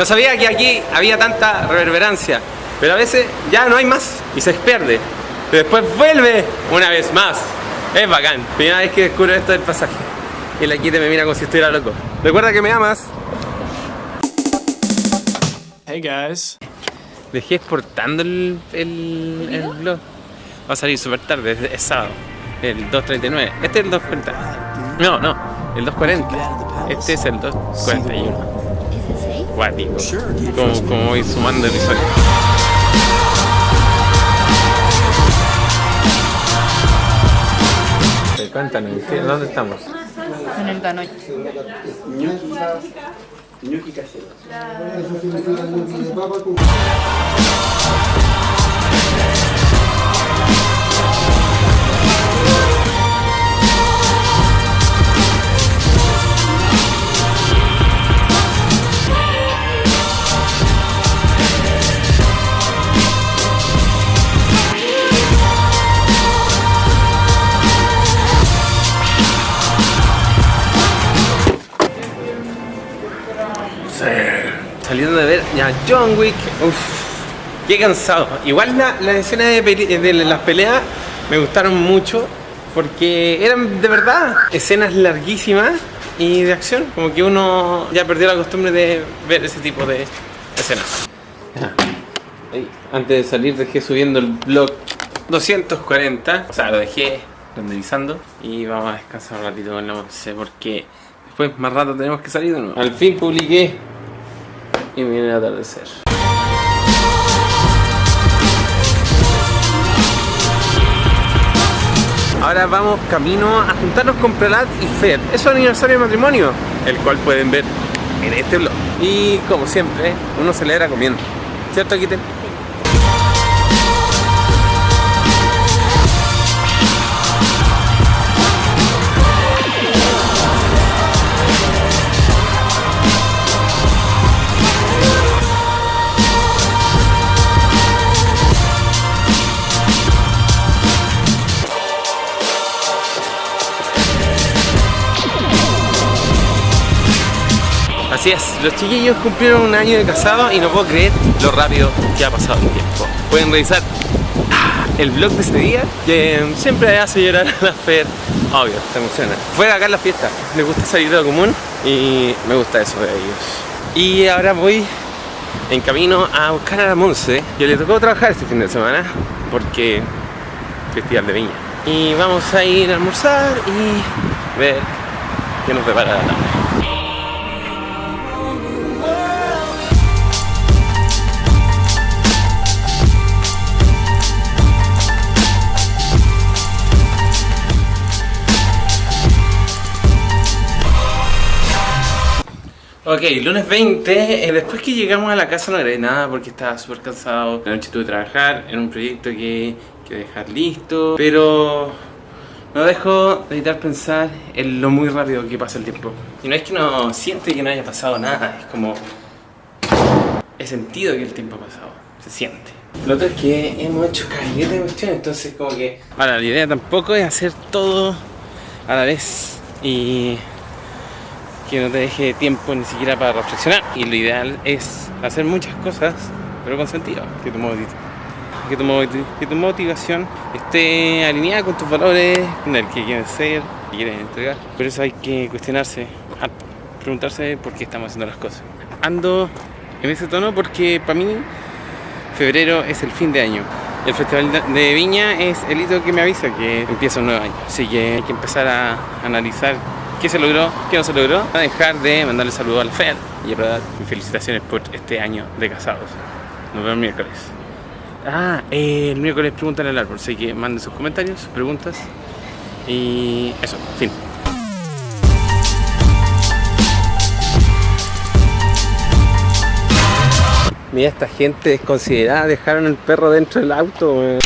No sabía que aquí había tanta reverberancia, pero a veces ya no hay más y se pierde. Pero después vuelve una vez más. Es bacán. Primera vez que descubro esto del pasaje. Y la quite me mira como si estuviera loco. Recuerda que me amas. Hey guys. Dejé exportando el, el, el blog. Va a salir súper tarde, es, es sábado. El 2.39. Este es el 2.40. No, no, el 2.40. Este es el 2.41. Como, como voy sumando episodios. Cuéntanos, ¿qué- ¿dónde estamos? En el Danoy. Saliendo de ver ya John Wick, uff, qué cansado. Igual la- las escenas de, peli- de las peleas me gustaron mucho porque eran de verdad escenas larguísimas y de acción. Como que uno ya perdió la costumbre de ver ese tipo de escenas. Ahí, Antes de salir dejé subiendo el blog 240, o sea, lo dejé renderizando y vamos a descansar un ratito con la once porque después más rato tenemos que salir de nuevo. Al fin publiqué y viene el atardecer. Ahora vamos camino a juntarnos con Prelat y Fer. Es su aniversario de matrimonio, el cual pueden ver en este blog. Y como siempre, uno celebra comiendo. ¿Cierto, Kitten? Así es, los chiquillos cumplieron un año de casado y no puedo creer lo rápido que ha pasado el tiempo. Pueden revisar ah, el blog de ese día que siempre hace llorar a la Fer. Obvio, se emociona. Fue acá en la fiesta, les gusta salir de lo común y me gusta eso de ellos. Y ahora voy en camino a buscar a la Monse, que le tocó trabajar este fin de semana porque Festival de Viña. Y vamos a ir a almorzar y ver qué nos prepara la tarde. Ok, lunes 20, eh, después que llegamos a la casa no grabé nada porque estaba súper cansado. La noche tuve que trabajar en un proyecto que que dejar listo, pero no dejo de evitar pensar en lo muy rápido que pasa el tiempo. Y no es que uno siente que no haya pasado nada, es como... He sentido que el tiempo ha pasado, se siente. Lo otro es que hemos hecho caleta de cuestiones, entonces como que... Ahora, la idea tampoco es hacer todo a la vez y que no te deje tiempo ni siquiera para reflexionar. Y lo ideal es hacer muchas cosas, pero con sentido. Que tu, que motivación esté alineada con tus valores, con el que quieres ser, que quieres entregar. Por eso hay que cuestionarse, preguntarse por qué estamos haciendo las cosas. Ando en ese tono porque para mí febrero es el fin de año. El Festival de Viña es el hito que me avisa que empieza un nuevo año. Así que hay que empezar a analizar qué se logró, qué no se logró. A dejar de mandarle saludos a la Fer y a. Y felicitaciones por este año de casados. Nos vemos el miércoles. Ah, el miércoles preguntan al árbol, así que manden sus comentarios, sus preguntas. Y eso, fin. Mira, esta gente desconsiderada dejaron el perro dentro del auto.